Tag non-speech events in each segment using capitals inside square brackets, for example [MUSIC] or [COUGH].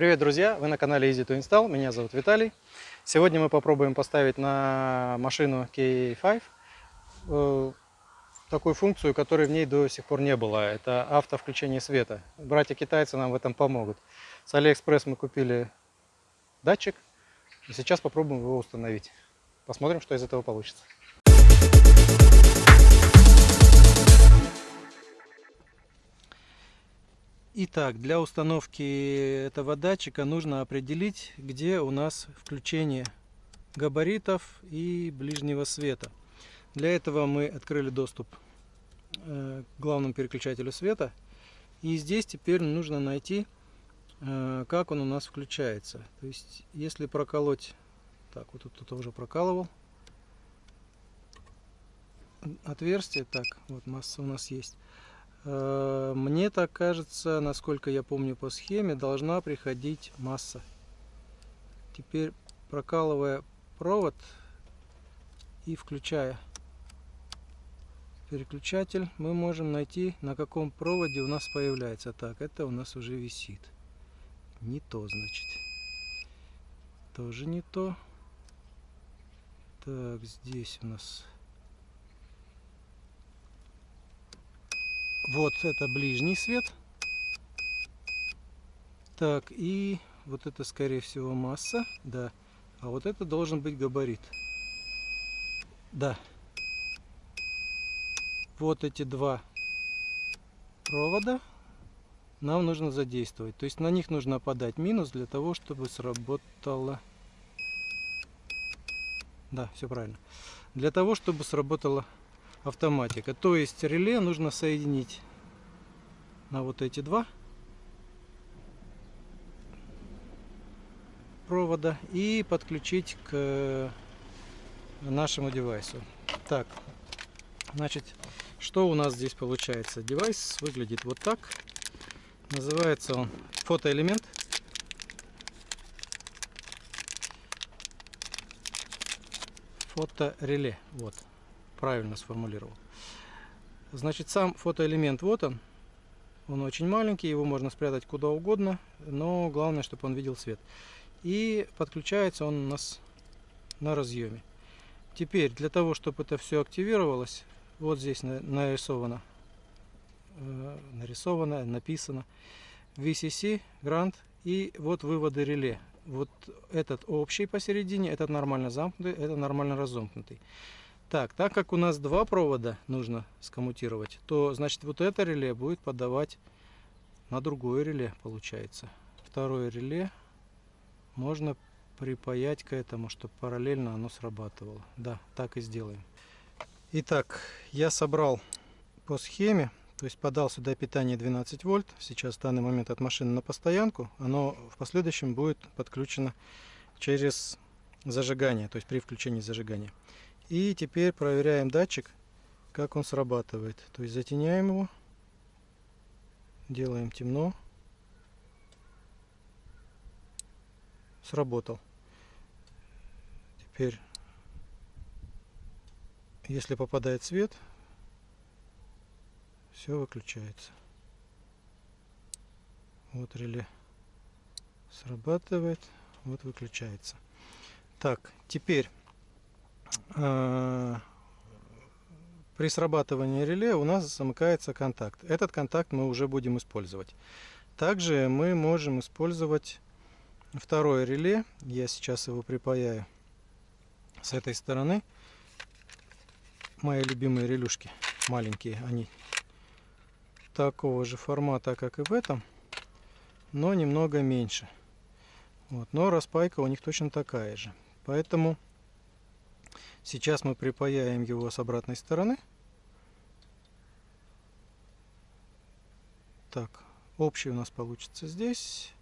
Привет, друзья! Вы на канале Easy to Install. Меня зовут Виталий. Сегодня мы попробуем поставить на машину K5 э, такую функцию, которой в ней до сих пор не было. Это автовключение света. Братья-китайцы нам в этом помогут. С Алиэкспресс мы купили датчик. И сейчас попробуем его установить. Посмотрим, что из этого получится. Итак, для установки этого датчика нужно определить, где у нас включение габаритов и ближнего света. Для этого мы открыли доступ э, к главному переключателю света. И здесь теперь нужно найти, э, как он у нас включается. То есть, если проколоть... Так, вот тут уже прокалывал. Отверстие. Так, вот масса у нас есть. Э, мне так кажется, насколько я помню по схеме, должна приходить масса. Теперь прокалывая провод и включая переключатель, мы можем найти, на каком проводе у нас появляется. Так, это у нас уже висит. Не то, значит. Тоже не то. Так, здесь у нас Вот это ближний свет. Так, и вот это, скорее всего, масса. Да. А вот это должен быть габарит. Да. Вот эти два провода нам нужно задействовать. То есть на них нужно подать минус для того, чтобы сработало... Да, все правильно. Для того, чтобы сработала автоматика. То есть реле нужно соединить на вот эти два провода и подключить к нашему девайсу. Так, значит, что у нас здесь получается? Девайс выглядит вот так. Называется он фотоэлемент. Фотореле. Вот правильно сформулировал. Значит, сам фотоэлемент вот он. Он очень маленький, его можно спрятать куда угодно, но главное, чтобы он видел свет. И подключается он у нас на разъеме. Теперь, для того, чтобы это все активировалось, вот здесь нарисовано, э, нарисовано, написано VCC, Grant и вот выводы реле. Вот этот общий посередине, этот нормально замкнутый, это нормально разомкнутый. Так, так как у нас два провода нужно скоммутировать, то значит вот это реле будет подавать на другое реле, получается. Второе реле можно припаять к этому, чтобы параллельно оно срабатывало. Да, так и сделаем. Итак, я собрал по схеме, то есть подал сюда питание 12 вольт. Сейчас в данный момент от машины на постоянку. Оно в последующем будет подключено через зажигание, то есть при включении зажигания. И теперь проверяем датчик, как он срабатывает. То есть затеняем его, делаем темно. Сработал. Теперь, если попадает свет, все выключается. Вот реле срабатывает, вот выключается. Так, теперь при срабатывании реле у нас замыкается контакт. Этот контакт мы уже будем использовать. Также мы можем использовать второе реле. Я сейчас его припаяю с этой стороны. Мои любимые релюшки, маленькие, они такого же формата, как и в этом, но немного меньше. Вот, но распайка у них точно такая же. Поэтому Сейчас мы припаяем его с обратной стороны. Так, общий у нас получится здесь.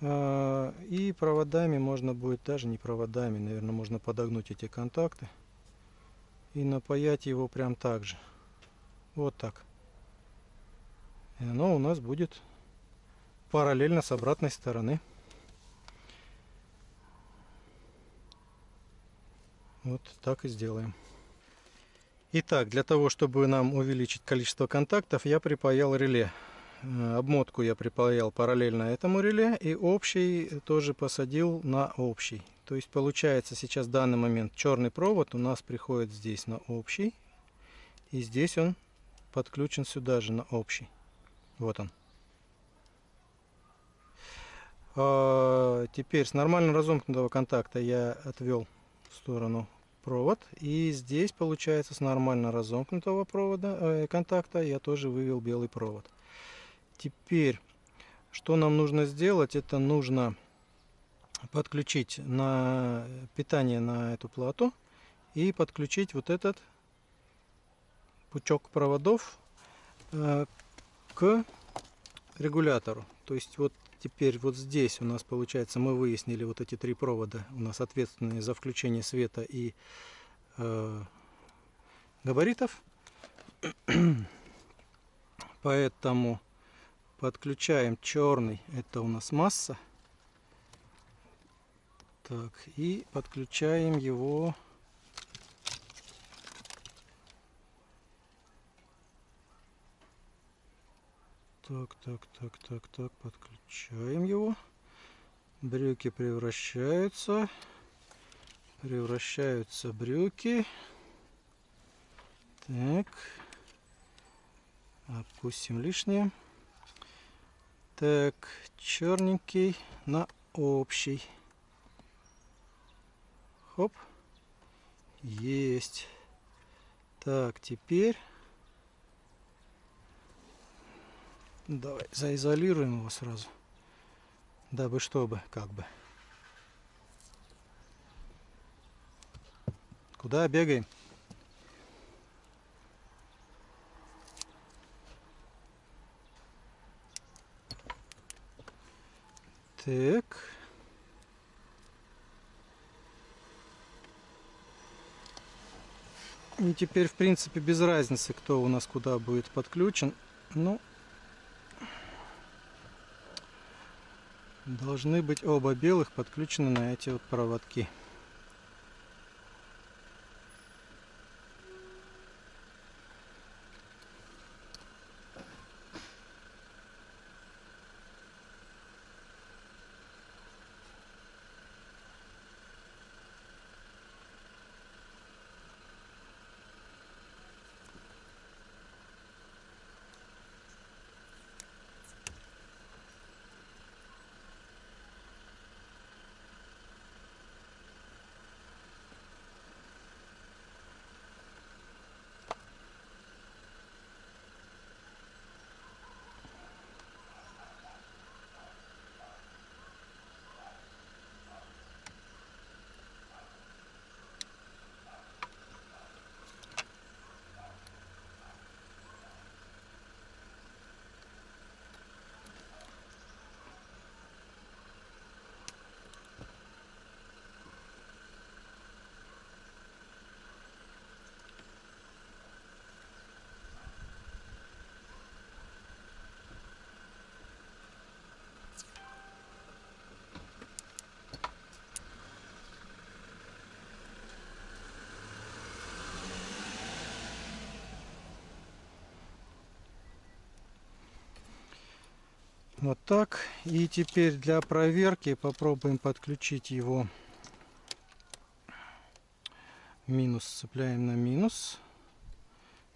А, и проводами можно будет, даже не проводами, наверное, можно подогнуть эти контакты. И напаять его прям так же. Вот так. И оно у нас будет параллельно с обратной стороны. Вот так и сделаем. Итак, для того, чтобы нам увеличить количество контактов, я припаял реле. э, обмотку я припаял параллельно этому реле и общий тоже посадил на общий. То есть получается сейчас в данный момент черный провод у нас приходит здесь на общий. И здесь он подключен сюда же на общий. Вот он. А, теперь с нормально разомкнутого контакта я отвел сторону провод. И здесь получается с нормально разомкнутого провода, э, контакта я тоже вывел белый провод. Теперь, что нам нужно сделать? Это нужно подключить на питание на эту плату и подключить вот этот пучок проводов э, к регулятору. То есть вот теперь вот здесь у нас получается мы выяснили вот эти три провода у нас ответственные за включение света и э, габаритов. [CLEARS THROAT] Поэтому подключаем черный, это у нас масса. Так, и подключаем его Так, так, так, так, так, подключаем его. Брюки превращаются. Превращаются брюки. Так. Опустим лишнее. Так, черненький на общий. Хоп. Есть. Так, теперь Давай заизолируем его сразу. Дабы чтобы, как бы. Куда бегаем? Так. И теперь, в принципе, без разницы, кто у нас куда будет подключен. Ну, должны быть оба белых подключены на эти вот проводки. Вот так. И теперь для проверки попробуем подключить его. Минус цепляем на минус.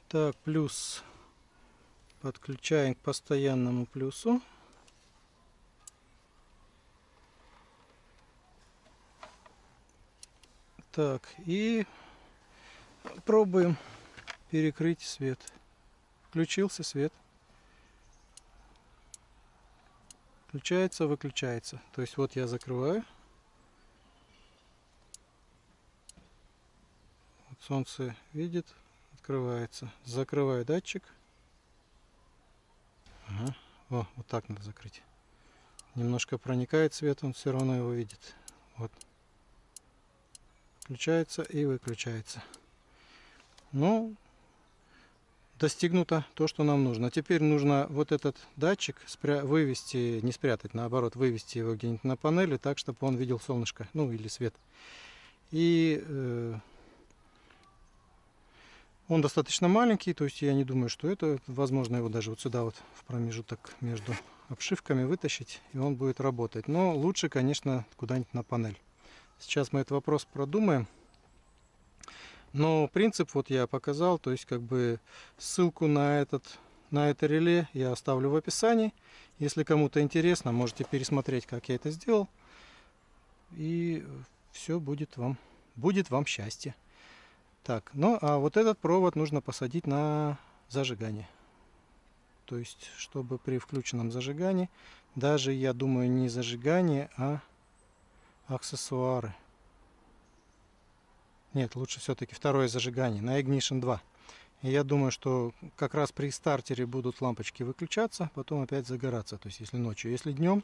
Так, плюс подключаем к постоянному плюсу. Так, и пробуем перекрыть свет. Включился свет. Включается, выключается. То есть вот я закрываю. Вот солнце видит, открывается. Закрываю датчик. Ага. О, вот так надо закрыть. Немножко проникает свет, он все равно его видит. Вот. Включается и выключается. Ну, достигнуто то, что нам нужно. Теперь нужно вот этот датчик спря вывести, не спрятать, наоборот, вывести его где-нибудь на панели, так, чтобы он видел солнышко, ну или свет. И э, Он достаточно маленький, то есть я не думаю, что это, возможно, его даже вот сюда вот в промежуток между обшивками вытащить, и он будет работать. Но лучше, конечно, куда-нибудь на панель. Сейчас мы этот вопрос продумаем. Но принцип вот я показал, то есть как бы ссылку на, этот, на это реле я оставлю в описании. Если кому-то интересно, можете пересмотреть, как я это сделал. И все будет вам, будет вам счастье. Так, ну а вот этот провод нужно посадить на зажигание. То есть, чтобы при включенном зажигании, даже, я думаю, не зажигание, а аксессуары. Нет, лучше все-таки второе зажигание на Ignition 2. И я думаю, что как раз при стартере будут лампочки выключаться, потом опять загораться. То есть, если ночью. Если днем,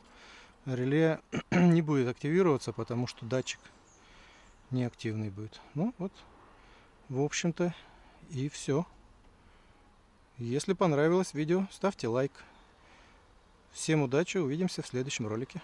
реле [CLEARS THROAT] не будет активироваться, потому что датчик неактивный будет. Ну, вот в общем-то, и все. Если понравилось видео, ставьте лайк. Всем удачи, увидимся в следующем ролике.